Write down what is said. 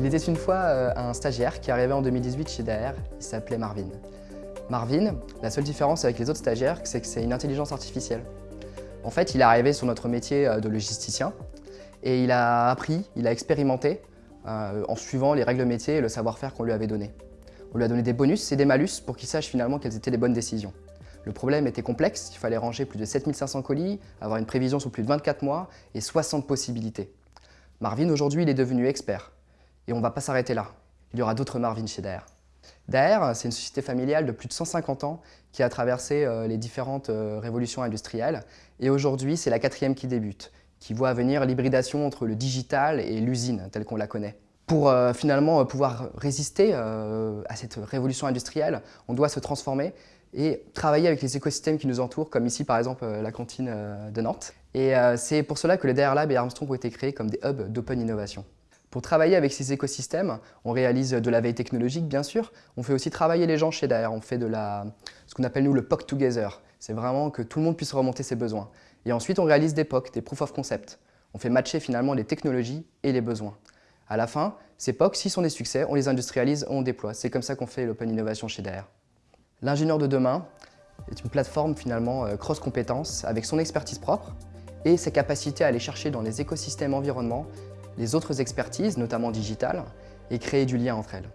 Il était une fois euh, un stagiaire qui arrivait en 2018 chez Daer, il s'appelait Marvin. Marvin, la seule différence avec les autres stagiaires, c'est que c'est une intelligence artificielle. En fait, il est arrivé sur notre métier euh, de logisticien et il a appris, il a expérimenté euh, en suivant les règles métier et le savoir-faire qu'on lui avait donné. On lui a donné des bonus et des malus pour qu'il sache finalement quelles étaient les bonnes décisions. Le problème était complexe, il fallait ranger plus de 7500 colis, avoir une prévision sur plus de 24 mois et 60 possibilités. Marvin, aujourd'hui, il est devenu expert. Et on ne va pas s'arrêter là. Il y aura d'autres Marvin chez Daer. Daer, c'est une société familiale de plus de 150 ans qui a traversé euh, les différentes euh, révolutions industrielles. Et aujourd'hui, c'est la quatrième qui débute, qui voit venir l'hybridation entre le digital et l'usine, telle qu'on la connaît. Pour euh, finalement pouvoir résister à cette révolution industrielle, on doit se transformer et travailler avec les écosystèmes qui nous entourent, comme ici par exemple la cantine de Nantes. Et c'est pour cela que les Daer Lab et Armstrong ont été créés comme des hubs d'open innovation. Pour travailler avec ces écosystèmes, on réalise de la veille technologique, bien sûr. On fait aussi travailler les gens chez Daer. On fait de la, ce qu'on appelle nous le POC Together. C'est vraiment que tout le monde puisse remonter ses besoins. Et ensuite, on réalise des POC, des Proof of Concept. On fait matcher finalement les technologies et les besoins. À la fin, ces POC, s'ils sont des succès, on les industrialise, on déploie. C'est comme ça qu'on fait l'open innovation chez Daer. L'ingénieur de demain est une plateforme finalement euh, cross-compétences avec son expertise propre et sa capacité à aller chercher dans les écosystèmes environnements les autres expertises, notamment digitales, et créer du lien entre elles.